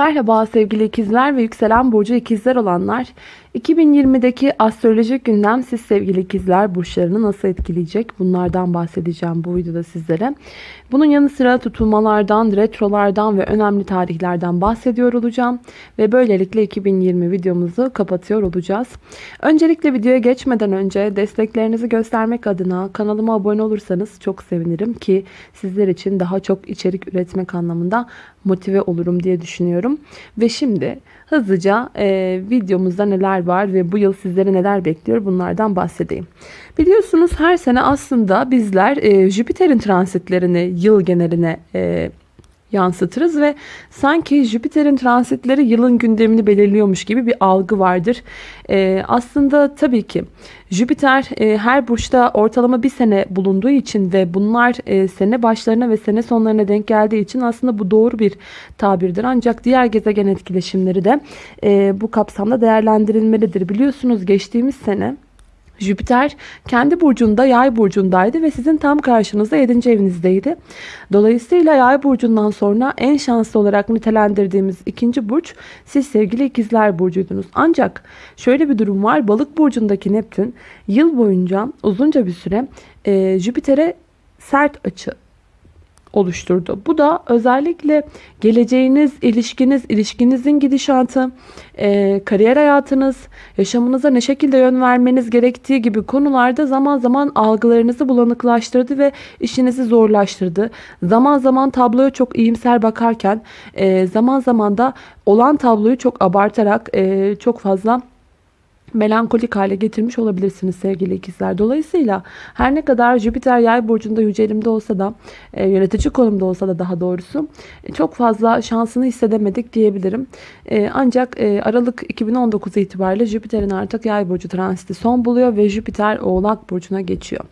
Merhaba sevgili ikizler ve yükselen burcu ikizler olanlar. 2020'deki astrolojik gündem siz sevgili ikizler burçlarını nasıl etkileyecek? Bunlardan bahsedeceğim bu videoda sizlere. Bunun yanı sıra tutulmalardan, retrolardan ve önemli tarihlerden bahsediyor olacağım. Ve böylelikle 2020 videomuzu kapatıyor olacağız. Öncelikle videoya geçmeden önce desteklerinizi göstermek adına kanalıma abone olursanız çok sevinirim ki sizler için daha çok içerik üretmek anlamında motive olurum diye düşünüyorum. Ve şimdi hızlıca e, videomuzda neler var ve bu yıl sizleri neler bekliyor bunlardan bahsedeyim. Biliyorsunuz her sene aslında bizler e, Jüpiter'in transitlerini yıl geneline e, yansıtırız ve sanki Jüpiter'in transitleri yılın gündemini belirliyormuş gibi bir algı vardır. Ee, aslında tabii ki Jüpiter e, her burçta ortalama bir sene bulunduğu için ve bunlar e, sene başlarına ve sene sonlarına denk geldiği için aslında bu doğru bir tabirdir. Ancak diğer gezegen etkileşimleri de e, bu kapsamda değerlendirilmelidir. Biliyorsunuz geçtiğimiz sene Jüpiter kendi burcunda yay burcundaydı ve sizin tam karşınızda 7. evinizdeydi. Dolayısıyla yay burcundan sonra en şanslı olarak nitelendirdiğimiz ikinci burç siz sevgili ikizler burcuydunuz. Ancak şöyle bir durum var balık burcundaki Neptün yıl boyunca uzunca bir süre e, Jüpiter'e sert açı oluşturdu. Bu da özellikle geleceğiniz, ilişkiniz, ilişkinizin gidişatı, e, kariyer hayatınız, yaşamınıza ne şekilde yön vermeniz gerektiği gibi konularda zaman zaman algılarınızı bulanıklaştırdı ve işinizi zorlaştırdı. Zaman zaman tabloya çok iyimser bakarken e, zaman zaman da olan tabloyu çok abartarak e, çok fazla melankolik hale getirmiş olabilirsiniz sevgili ikizler. Dolayısıyla her ne kadar Jüpiter yay burcunda yücelimde olsa da e, yönetici konumda olsa da daha doğrusu e, çok fazla şansını hissedemedik diyebilirim. E, ancak e, Aralık 2019 itibariyle Jüpiter'in artık yay burcu transiti son buluyor ve Jüpiter oğlak burcuna geçiyor.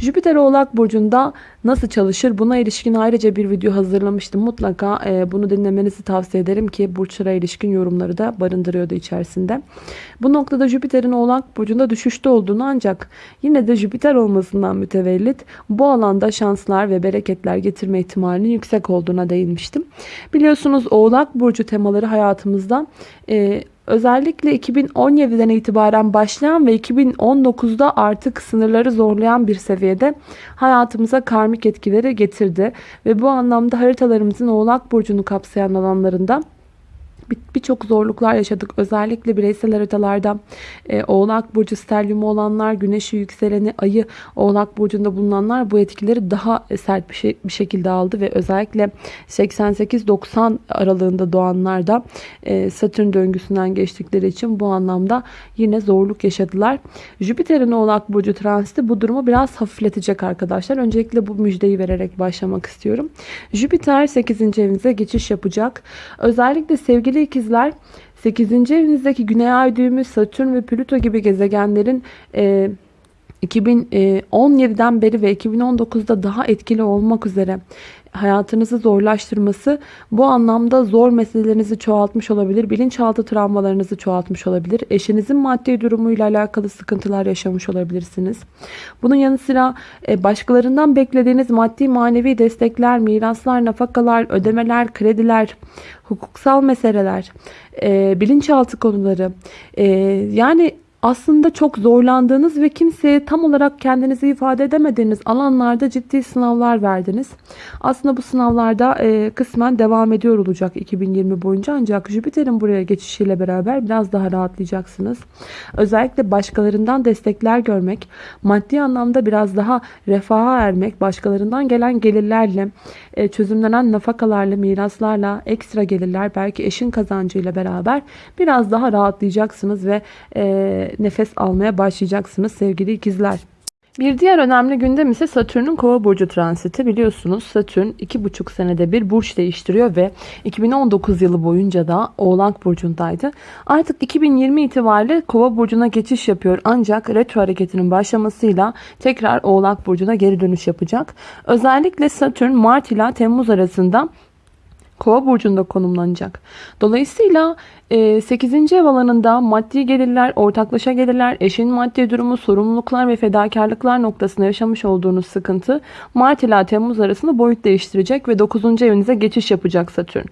Jüpiter Oğlak Burcu'nda nasıl çalışır? Buna ilişkin ayrıca bir video hazırlamıştım. Mutlaka e, bunu dinlemenizi tavsiye ederim ki burçlara ilişkin yorumları da barındırıyordu içerisinde. Bu noktada Jüpiter'in Oğlak Burcu'nda düşüşte olduğunu ancak yine de Jüpiter olmasından mütevellit bu alanda şanslar ve bereketler getirme ihtimalinin yüksek olduğuna değinmiştim. Biliyorsunuz Oğlak Burcu temaları hayatımızda e, Özellikle 2017'den itibaren başlayan ve 2019'da artık sınırları zorlayan bir seviyede hayatımıza karmik etkileri getirdi. Ve bu anlamda haritalarımızın Oğlak Burcu'nu kapsayan alanlarında birçok zorluklar yaşadık. Özellikle bireysel haritalarda e, Oğlak Burcu stelyumu olanlar, güneşi yükseleni, ayı Oğlak Burcu'nda bulunanlar bu etkileri daha sert bir, şey, bir şekilde aldı ve özellikle 88-90 aralığında doğanlar da e, Satürn döngüsünden geçtikleri için bu anlamda yine zorluk yaşadılar. Jüpiter'in Oğlak Burcu transiti bu durumu biraz hafifletecek arkadaşlar. Öncelikle bu müjdeyi vererek başlamak istiyorum. Jüpiter 8. evinize geçiş yapacak. Özellikle sevgili ikizler 8. evinizdeki Güney Ay düğümü Satürn ve Plüto gibi gezegenlerin e, 2017'den beri ve 2019'da daha etkili olmak üzere hayatınızı zorlaştırması bu anlamda zor meselelerinizi çoğaltmış olabilir. Bilinçaltı travmalarınızı çoğaltmış olabilir. Eşinizin maddi durumuyla alakalı sıkıntılar yaşamış olabilirsiniz. Bunun yanı sıra e, başkalarından beklediğiniz maddi manevi destekler, miraslar, nafakalar, ödemeler, krediler, hukuksal meseleler, e, bilinçaltı konuları e, yani aslında çok zorlandığınız ve kimseye tam olarak kendinizi ifade edemediğiniz alanlarda ciddi sınavlar verdiniz. Aslında bu sınavlarda e, kısmen devam ediyor olacak 2020 boyunca ancak Jüpiter'in buraya geçişiyle beraber biraz daha rahatlayacaksınız. Özellikle başkalarından destekler görmek, maddi anlamda biraz daha refaha ermek, başkalarından gelen gelirlerle, e, çözümlenen nafakalarla, miraslarla, ekstra gelirler, belki eşin kazancıyla beraber biraz daha rahatlayacaksınız ve e, nefes almaya başlayacaksınız sevgili ikizler. Bir diğer önemli gündem ise Satürn'ün kova burcu transiti. Biliyorsunuz Satürn 2,5 senede bir burç değiştiriyor ve 2019 yılı boyunca da Oğlak burcundaydı. Artık 2020 itibariyle kova burcuna geçiş yapıyor. Ancak retro hareketinin başlamasıyla tekrar Oğlak burcuna geri dönüş yapacak. Özellikle Satürn Mart ile Temmuz arasında Kova burcunda konumlanacak. Dolayısıyla 8. ev alanında maddi gelirler, ortaklaşa gelirler, eşin maddi durumu, sorumluluklar ve fedakarlıklar noktasında yaşamış olduğunuz sıkıntı Mart ile Temmuz arasında boyut değiştirecek ve 9. evinize geçiş yapacak Satürn.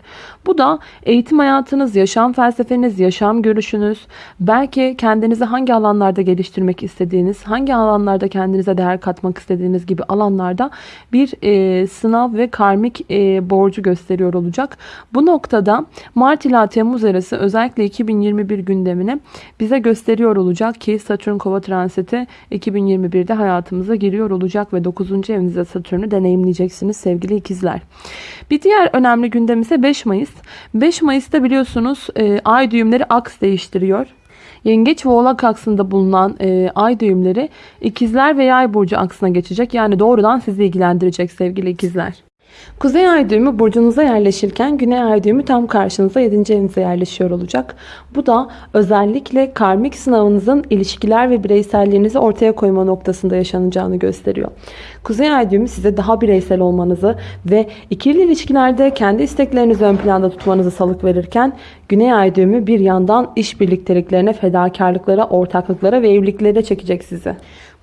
Bu da eğitim hayatınız, yaşam felsefeniz, yaşam görüşünüz, belki kendinizi hangi alanlarda geliştirmek istediğiniz, hangi alanlarda kendinize değer katmak istediğiniz gibi alanlarda bir e, sınav ve karmik e, borcu gösteriyor olacak. Bu noktada Mart ila Temmuz arası özellikle 2021 gündemini bize gösteriyor olacak ki Satürn Kova transiti 2021'de hayatımıza giriyor olacak ve 9. evinizde Satürn'ü deneyimleyeceksiniz sevgili ikizler. Bir diğer önemli gündem ise 5 Mayıs. 5 Mayıs'ta biliyorsunuz e, ay düğümleri aks değiştiriyor. Yengeç ve oğlak aksında bulunan e, ay düğümleri ikizler ve yay burcu aksına geçecek. Yani doğrudan sizi ilgilendirecek sevgili ikizler. Kuzey ay düğümü burcunuza yerleşirken güney ay düğümü tam karşınıza 7. evinize yerleşiyor olacak. Bu da özellikle karmik sınavınızın ilişkiler ve bireyselliğinizi ortaya koyma noktasında yaşanacağını gösteriyor. Kuzey ay düğümü size daha bireysel olmanızı ve ikili ilişkilerde kendi isteklerinizi ön planda tutmanızı salık verirken güney ay düğümü bir yandan iş birlikteliklerine, fedakarlıklara, ortaklıklara ve evliliklere çekecek sizi.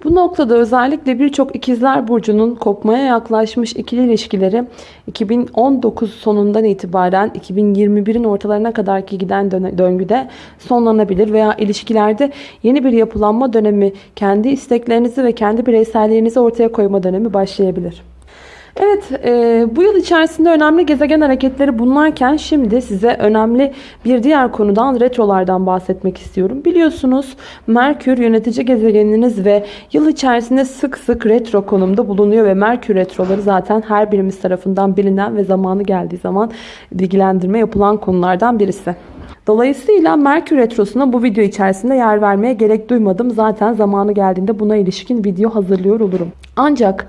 Bu noktada özellikle birçok ikizler burcunun kopmaya yaklaşmış ikili ilişkileri 2019 sonundan itibaren 2021'in ortalarına kadarki giden döngüde sonlanabilir veya ilişkilerde yeni bir yapılanma dönemi, kendi isteklerinizi ve kendi bireyselliğinizi ortaya koyma dönemi başlayabilir. Evet e, bu yıl içerisinde önemli gezegen hareketleri bunlarken şimdi size önemli bir diğer konudan retrolardan bahsetmek istiyorum. Biliyorsunuz Merkür yönetici gezegeniniz ve yıl içerisinde sık sık retro konumda bulunuyor ve Merkür retroları zaten her birimiz tarafından bilinen ve zamanı geldiği zaman bilgilendirme yapılan konulardan birisi. Dolayısıyla Merkür Retrosu'na bu video içerisinde yer vermeye gerek duymadım. Zaten zamanı geldiğinde buna ilişkin video hazırlıyor olurum. Ancak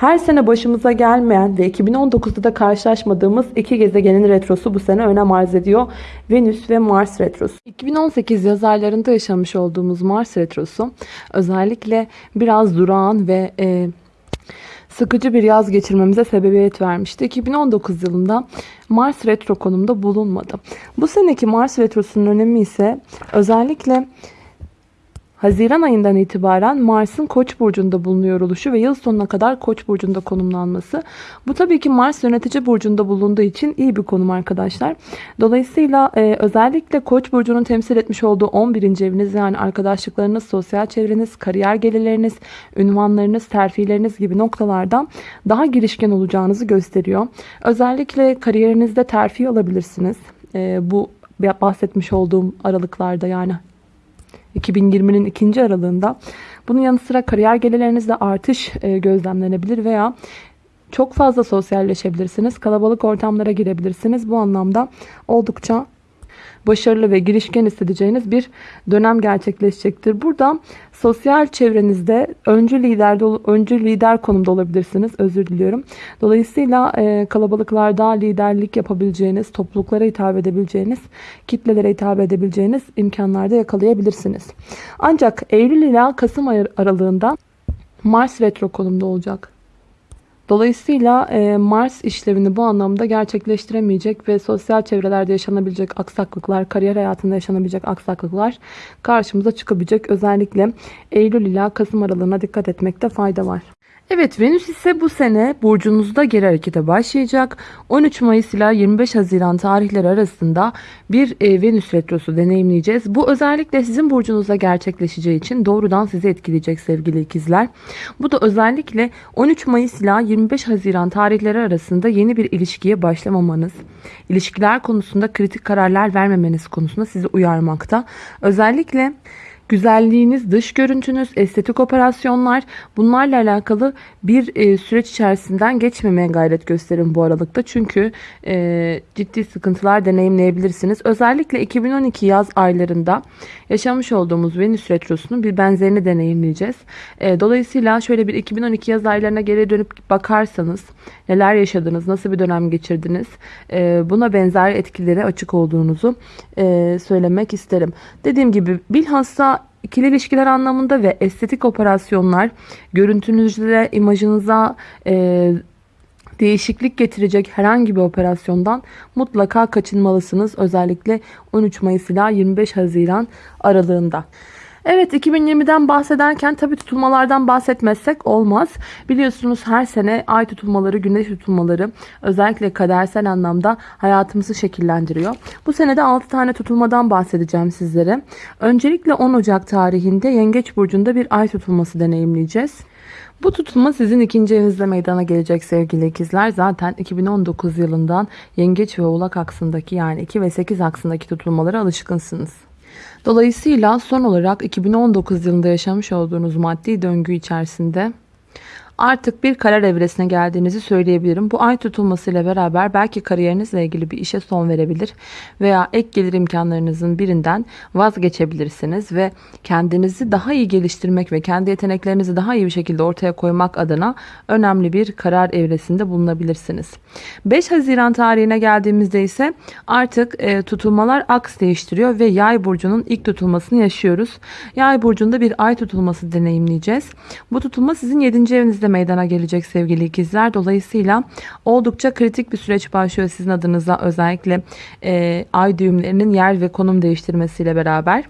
her sene başımıza gelmeyen ve 2019'da da karşılaşmadığımız iki gezegenin retrosu bu sene önem arz ediyor. Venüs ve Mars retrosu. 2018 yaz aylarında yaşamış olduğumuz Mars retrosu özellikle biraz durağan ve e, sıkıcı bir yaz geçirmemize sebebiyet vermişti. 2019 yılında Mars retro konumda bulunmadı. Bu seneki Mars retrosunun önemi ise özellikle Haziran ayından itibaren Mars'ın Koç burcunda bulunuyor oluşu ve yıl sonuna kadar Koç burcunda konumlanması. Bu tabii ki Mars yönetici burcunda bulunduğu için iyi bir konum arkadaşlar. Dolayısıyla e, özellikle Koç burcunun temsil etmiş olduğu 11. eviniz yani arkadaşlıklarınız, sosyal çevreniz, kariyer gelirleriniz, ünvanlarınız, terfileriniz gibi noktalardan daha girişken olacağınızı gösteriyor. Özellikle kariyerinizde terfi alabilirsiniz. E, bu bahsetmiş olduğum aralıklarda yani 2020'nin ikinci aralığında. Bunun yanı sıra kariyer gelirlerinizde artış e, gözlemlenebilir veya çok fazla sosyalleşebilirsiniz. Kalabalık ortamlara girebilirsiniz. Bu anlamda oldukça başarılı ve girişken hissedeceğiniz bir dönem gerçekleşecektir. Burada sosyal çevrenizde öncü lider öncü lider konumda olabilirsiniz. Özür diliyorum. Dolayısıyla e, kalabalıklarda liderlik yapabileceğiniz, topluluklara hitap edebileceğiniz, kitlelere hitap edebileceğiniz imkanlarda yakalayabilirsiniz. Ancak Eylül ila Kasım aralığında Mars retro konumda olacak. Dolayısıyla e, Mars işlevini bu anlamda gerçekleştiremeyecek ve sosyal çevrelerde yaşanabilecek aksaklıklar, kariyer hayatında yaşanabilecek aksaklıklar karşımıza çıkabilecek. Özellikle Eylül ila Kasım aralığına dikkat etmekte fayda var. Evet Venüs ise bu sene burcunuzda geri harekete başlayacak. 13 Mayıs ile 25 Haziran tarihleri arasında bir e, Venüs retrosu deneyimleyeceğiz. Bu özellikle sizin burcunuzda gerçekleşeceği için doğrudan sizi etkileyecek sevgili ikizler. Bu da özellikle 13 Mayıs ile 25 Haziran tarihleri arasında yeni bir ilişkiye başlamamanız, ilişkiler konusunda kritik kararlar vermemeniz konusunda sizi uyarmakta. Özellikle güzelliğiniz, dış görüntünüz, estetik operasyonlar bunlarla alakalı bir e, süreç içerisinden geçmemeye gayret gösterin bu aralıkta. Çünkü e, ciddi sıkıntılar deneyimleyebilirsiniz. Özellikle 2012 yaz aylarında yaşamış olduğumuz Venüs Retrosu'nun bir benzerini deneyimleyeceğiz. E, dolayısıyla şöyle bir 2012 yaz aylarına geri dönüp bakarsanız neler yaşadınız, nasıl bir dönem geçirdiniz e, buna benzer etkilere açık olduğunuzu e, söylemek isterim. Dediğim gibi bilhassa ikili ilişkiler anlamında ve estetik operasyonlar görüntünüzde imajınıza e, değişiklik getirecek herhangi bir operasyondan mutlaka kaçınmalısınız. Özellikle 13 Mayıs ila 25 Haziran aralığında. Evet 2020'den bahsederken tabi tutulmalardan bahsetmezsek olmaz. Biliyorsunuz her sene ay tutulmaları, güneş tutulmaları özellikle kadersel anlamda hayatımızı şekillendiriyor. Bu sene de 6 tane tutulmadan bahsedeceğim sizlere. Öncelikle 10 Ocak tarihinde Yengeç Burcu'nda bir ay tutulması deneyimleyeceğiz. Bu tutulma sizin ikinci evinizde meydana gelecek sevgili ikizler. Zaten 2019 yılından Yengeç ve Oğlak aksındaki yani 2 ve 8 aksındaki tutulmalara alışkınsınız. Dolayısıyla son olarak 2019 yılında yaşamış olduğunuz maddi döngü içerisinde artık bir karar evresine geldiğinizi söyleyebilirim. Bu ay tutulmasıyla beraber belki kariyerinizle ilgili bir işe son verebilir veya ek gelir imkanlarınızın birinden vazgeçebilirsiniz ve kendinizi daha iyi geliştirmek ve kendi yeteneklerinizi daha iyi bir şekilde ortaya koymak adına önemli bir karar evresinde bulunabilirsiniz. 5 Haziran tarihine geldiğimizde ise artık e, tutulmalar aks değiştiriyor ve Yay burcunun ilk tutulmasını yaşıyoruz. Yay burcunda bir ay tutulması deneyimleyeceğiz. Bu tutulma sizin 7. evinizde meydana gelecek sevgili ikizler. Dolayısıyla oldukça kritik bir süreç başlıyor sizin adınıza özellikle e, ay düğümlerinin yer ve konum değiştirmesiyle beraber.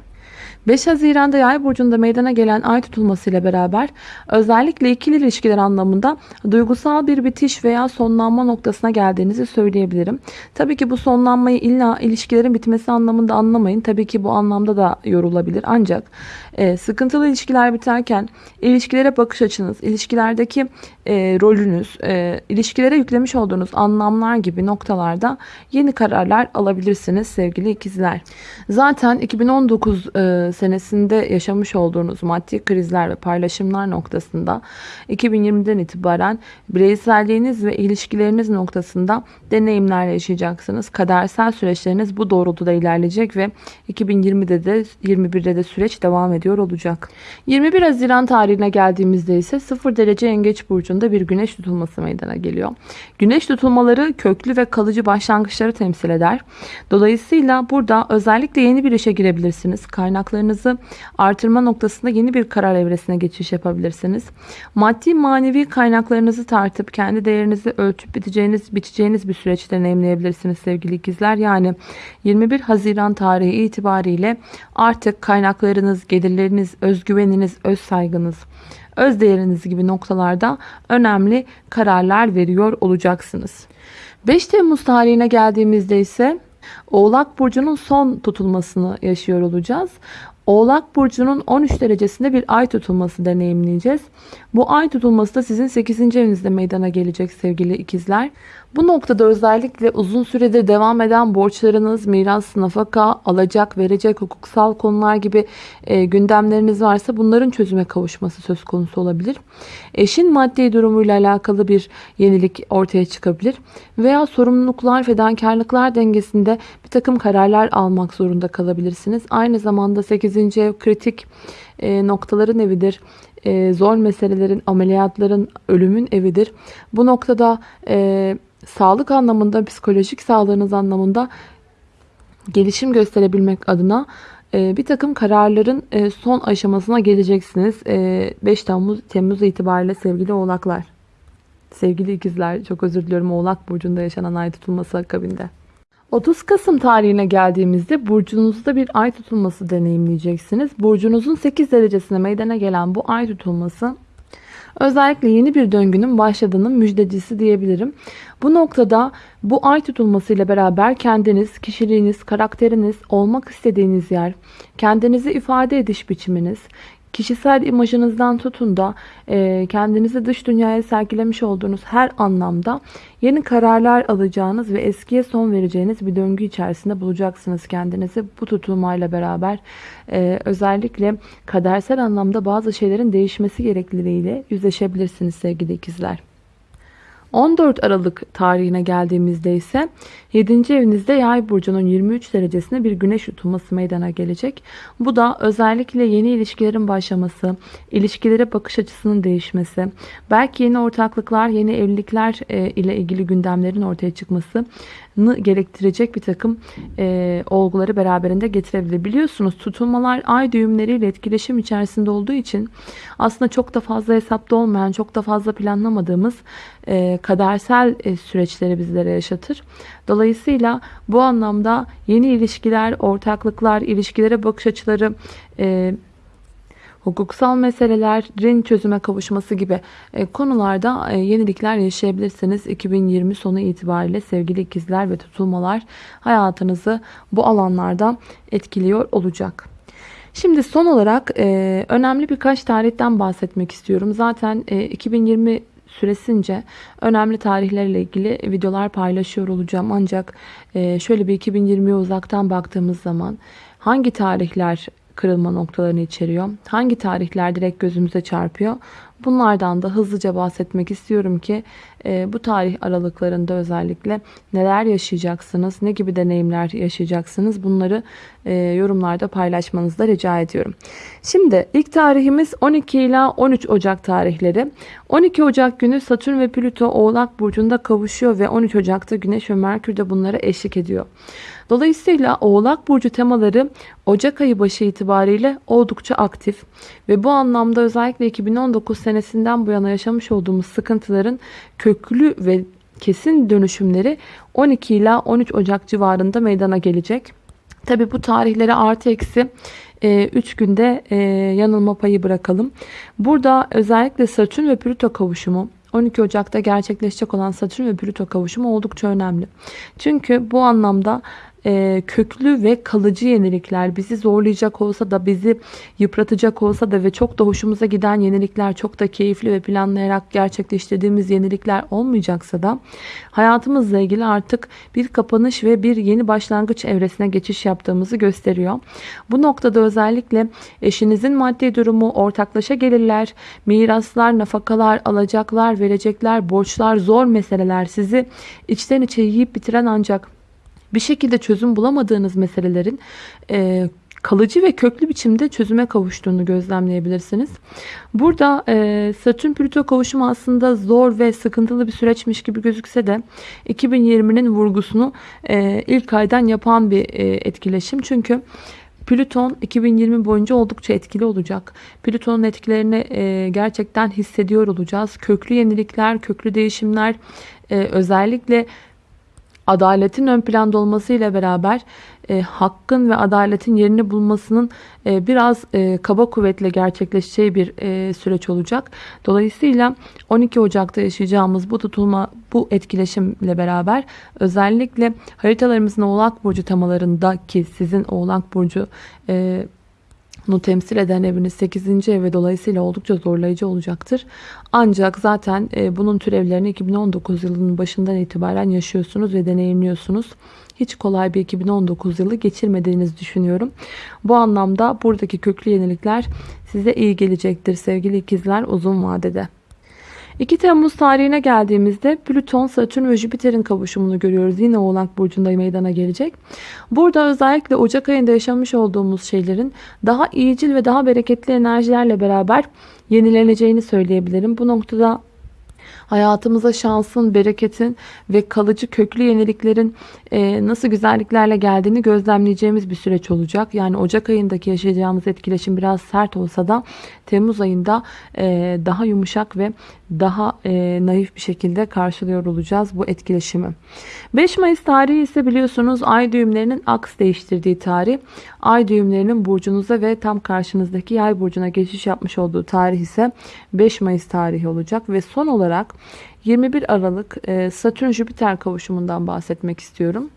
5 Haziran'da yay burcunda meydana gelen ay tutulmasıyla beraber özellikle ikili ilişkiler anlamında duygusal bir bitiş veya sonlanma noktasına geldiğinizi söyleyebilirim. Tabii ki bu sonlanmayı illa ilişkilerin bitmesi anlamında anlamayın. Tabii ki bu anlamda da yorulabilir. Ancak e, sıkıntılı ilişkiler biterken ilişkilere bakış açınız, ilişkilerdeki e, rolünüz, e, ilişkilere yüklemiş olduğunuz anlamlar gibi noktalarda yeni kararlar alabilirsiniz sevgili ikizler. Zaten 2019 e, senesinde yaşamış olduğunuz maddi krizler ve paylaşımlar noktasında 2020'den itibaren bireyselliğiniz ve ilişkileriniz noktasında deneyimler yaşayacaksınız. Kadersel süreçleriniz bu doğrultuda ilerleyecek ve 2020'de de 21'de de süreç devam ediyor olacak. 21 Haziran tarihine geldiğimizde ise 0 derece yengeç burcunda bir güneş tutulması meydana geliyor. Güneş tutulmaları köklü ve kalıcı başlangıçları temsil eder. Dolayısıyla burada özellikle yeni bir işe girebilirsiniz. Kaynaklarınızı artırma noktasında yeni bir karar evresine geçiş yapabilirsiniz. Maddi manevi kaynaklarınızı tartıp kendi değerinizi ölçüp biteceğiniz, biteceğiniz bir süreç deneyimleyebilirsiniz sevgili ikizler. Yani 21 Haziran tarihi itibariyle artık kaynaklarınız, gelirleriniz, özgüveniniz, öz saygınız, öz değeriniz gibi noktalarda önemli kararlar veriyor olacaksınız. 5 Temmuz tarihine geldiğimizde ise Oğlak Burcu'nun son tutulmasını yaşıyor olacağız. Oğlak Burcu'nun 13 derecesinde bir ay tutulması deneyimleyeceğiz. Bu ay tutulması da sizin 8. evinizde meydana gelecek sevgili ikizler. Bu noktada özellikle uzun süredir devam eden borçlarınız, miras, nafaka, alacak, verecek, hukuksal konular gibi e, gündemleriniz varsa bunların çözüme kavuşması söz konusu olabilir. Eşin maddi durumuyla alakalı bir yenilik ortaya çıkabilir. Veya sorumluluklar, fedakarlıklar dengesinde bir takım kararlar almak zorunda kalabilirsiniz. Aynı zamanda 8. ev kritik e, noktaların evidir e, zor meselelerin, ameliyatların, ölümün evidir. Bu noktada e, sağlık anlamında, psikolojik sağlığınız anlamında gelişim gösterebilmek adına e, bir takım kararların e, son aşamasına geleceksiniz. E, 5 Temmuz, Temmuz itibariyle sevgili oğlaklar. Sevgili ikizler çok özür diliyorum oğlak burcunda yaşanan ay tutulması akabinde. 30 Kasım tarihine geldiğimizde burcunuzda bir ay tutulması deneyimleyeceksiniz. Burcunuzun 8 derecesine meydana gelen bu ay tutulması özellikle yeni bir döngünün başladığının müjdecisi diyebilirim. Bu noktada bu ay tutulmasıyla beraber kendiniz, kişiliğiniz, karakteriniz, olmak istediğiniz yer, kendinizi ifade ediş biçiminiz, kişisel imajınızdan tutun da e, kendinizi dış dünyaya sergilemiş olduğunuz her anlamda yeni kararlar alacağınız ve eskiye son vereceğiniz bir döngü içerisinde bulacaksınız kendinizi. Bu tutulmayla beraber e, özellikle kadersel anlamda bazı şeylerin değişmesi gerekliliğiyle yüzleşebilirsiniz sevgili ikizler. 14 Aralık tarihine geldiğimizde ise 7. evinizde yay burcunun 23 derecesinde bir güneş tutulması meydana gelecek. Bu da özellikle yeni ilişkilerin başlaması, ilişkilere bakış açısının değişmesi, belki yeni ortaklıklar, yeni evlilikler e, ile ilgili gündemlerin ortaya çıkması gerektirecek bir takım e, olguları beraberinde getirebilir. Biliyorsunuz tutulmalar ay düğümleriyle etkileşim içerisinde olduğu için aslında çok da fazla hesapta olmayan, çok da fazla planlamadığımız e, kadersel e, süreçleri bizlere yaşatır. Dolayısıyla bu anlamda yeni ilişkiler, ortaklıklar, ilişkilere bakış açıları, e, hukuksal meselelerin çözüme kavuşması gibi e, konularda e, yenilikler yaşayabilirsiniz. 2020 sonu itibariyle sevgili ikizler ve tutulmalar hayatınızı bu alanlarda etkiliyor olacak. Şimdi son olarak e, önemli birkaç tarihten bahsetmek istiyorum. Zaten 2020 süresince önemli tarihlerle ilgili videolar paylaşıyor olacağım. Ancak şöyle bir 2020'ye uzaktan baktığımız zaman hangi tarihler kırılma noktalarını içeriyor. Hangi tarihler direkt gözümüze çarpıyor? Bunlardan da hızlıca bahsetmek istiyorum ki e, bu tarih aralıklarında özellikle neler yaşayacaksınız, ne gibi deneyimler yaşayacaksınız bunları e, yorumlarda paylaşmanızı da rica ediyorum. Şimdi ilk tarihimiz 12 ila 13 Ocak tarihleri. 12 Ocak günü Satürn ve Plüto Oğlak Burcu'nda kavuşuyor ve 13 Ocak'ta Güneş ve Merkür de bunlara eşlik ediyor. Dolayısıyla Oğlak Burcu temaları Ocak ayı başı itibariyle oldukça aktif ve bu anlamda özellikle 2019 senesinden bu yana yaşamış olduğumuz sıkıntıların köklü ve kesin dönüşümleri 12 ila 13 Ocak civarında meydana gelecek. Tabi bu tarihleri artı eksi 3 e, günde e, yanılma payı bırakalım. Burada özellikle Satürn ve Plüto kavuşumu 12 Ocak'ta gerçekleşecek olan Satürn ve Plüto kavuşumu oldukça önemli. Çünkü bu anlamda e, köklü ve kalıcı yenilikler bizi zorlayacak olsa da bizi yıpratacak olsa da ve çok da hoşumuza giden yenilikler çok da keyifli ve planlayarak gerçekleştirdiğimiz yenilikler olmayacaksa da hayatımızla ilgili artık bir kapanış ve bir yeni başlangıç evresine geçiş yaptığımızı gösteriyor. Bu noktada özellikle eşinizin maddi durumu, ortaklaşa gelirler, miraslar, nafakalar, alacaklar, verecekler, borçlar, zor meseleler sizi içten içe yiyip bitiren ancak bir şekilde çözüm bulamadığınız meselelerin e, kalıcı ve köklü biçimde çözüme kavuştuğunu gözlemleyebilirsiniz. Burada e, Satürn Plüto kavuşumu aslında zor ve sıkıntılı bir süreçmiş gibi gözükse de 2020'nin vurgusunu e, ilk aydan yapan bir e, etkileşim. Çünkü Plüton 2020 boyunca oldukça etkili olacak. Plüton'un etkilerini e, gerçekten hissediyor olacağız. Köklü yenilikler, köklü değişimler, e, özellikle adaletin ön planda olmasıyla beraber e, hakkın ve adaletin yerini bulmasının e, biraz e, kaba kuvvetle gerçekleşeceği bir e, süreç olacak. Dolayısıyla 12 Ocak'ta yaşayacağımız bu tutulma, bu etkileşimle beraber özellikle haritalarımızın Oğlak Burcu temalarındaki sizin Oğlak Burcu e, bunu temsil eden eviniz 8. ev ve dolayısıyla oldukça zorlayıcı olacaktır. Ancak zaten e, bunun türevlerini 2019 yılının başından itibaren yaşıyorsunuz ve deneyimliyorsunuz. Hiç kolay bir 2019 yılı geçirmediğinizi düşünüyorum. Bu anlamda buradaki köklü yenilikler size iyi gelecektir sevgili ikizler uzun vadede. 2 Temmuz tarihine geldiğimizde Plüton, Satürn ve Jüpiter'in kavuşumunu görüyoruz. Yine Oğlak Burcu'nda meydana gelecek. Burada özellikle Ocak ayında yaşamış olduğumuz şeylerin daha iyicil ve daha bereketli enerjilerle beraber yenileneceğini söyleyebilirim. Bu noktada hayatımıza şansın, bereketin ve kalıcı köklü yeniliklerin e, nasıl güzelliklerle geldiğini gözlemleyeceğimiz bir süreç olacak. Yani Ocak ayındaki yaşayacağımız etkileşim biraz sert olsa da Temmuz ayında e, daha yumuşak ve daha e, naif bir şekilde karşılıyor olacağız bu etkileşimi. 5 Mayıs tarihi ise biliyorsunuz ay düğümlerinin aks değiştirdiği tarih. Ay düğümlerinin burcunuza ve tam karşınızdaki yay burcuna geçiş yapmış olduğu tarih ise 5 Mayıs tarihi olacak. Ve son olarak 21 Aralık e, Satürn-Jüpiter kavuşumundan bahsetmek istiyorum.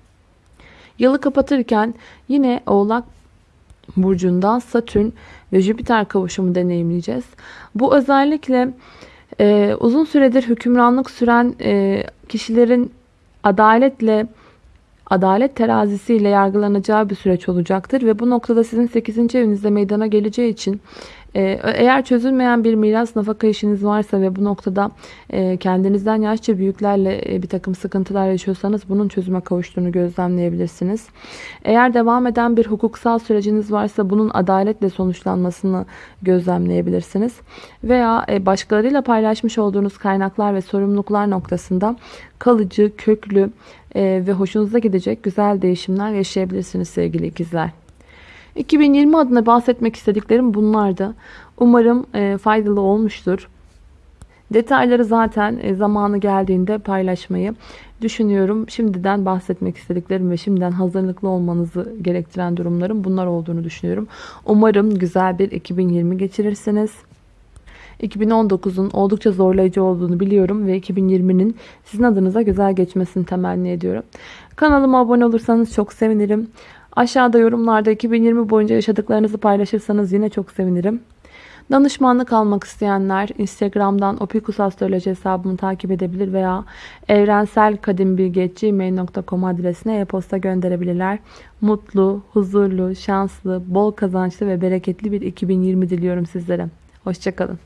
Yılı kapatırken yine Oğlak burcundan Satürn ve Jüpiter kavuşumu deneyimleyeceğiz. Bu özellikle e, uzun süredir hükümranlık süren e, kişilerin adaletle adalet terazisiyle yargılanacağı bir süreç olacaktır ve bu noktada sizin 8. evinizde meydana geleceği için eğer çözülmeyen bir miras nafaka işiniz varsa ve bu noktada e, kendinizden yaşça büyüklerle e, bir takım sıkıntılar yaşıyorsanız bunun çözüme kavuştuğunu gözlemleyebilirsiniz. Eğer devam eden bir hukuksal süreciniz varsa bunun adaletle sonuçlanmasını gözlemleyebilirsiniz. Veya e, başkalarıyla paylaşmış olduğunuz kaynaklar ve sorumluluklar noktasında kalıcı, köklü ve hoşunuza gidecek güzel değişimler yaşayabilirsiniz sevgili ikizler. 2020 adına bahsetmek istediklerim bunlardı. Umarım e, faydalı olmuştur. Detayları zaten e, zamanı geldiğinde paylaşmayı düşünüyorum. Şimdiden bahsetmek istediklerim ve şimdiden hazırlıklı olmanızı gerektiren durumlarım bunlar olduğunu düşünüyorum. Umarım güzel bir 2020 geçirirsiniz. 2019'un oldukça zorlayıcı olduğunu biliyorum ve 2020'nin sizin adınıza güzel geçmesini temenni ediyorum. Kanalıma abone olursanız çok sevinirim. Aşağıda yorumlarda 2020 boyunca yaşadıklarınızı paylaşırsanız yine çok sevinirim. Danışmanlık almak isteyenler Instagram'dan Opikus Astroloji hesabımı takip edebilir veya evrenselkadimbilgi.gmail.com adresine e-posta gönderebilirler. Mutlu, huzurlu, şanslı, bol kazançlı ve bereketli bir 2020 diliyorum sizlere. Hoşçakalın.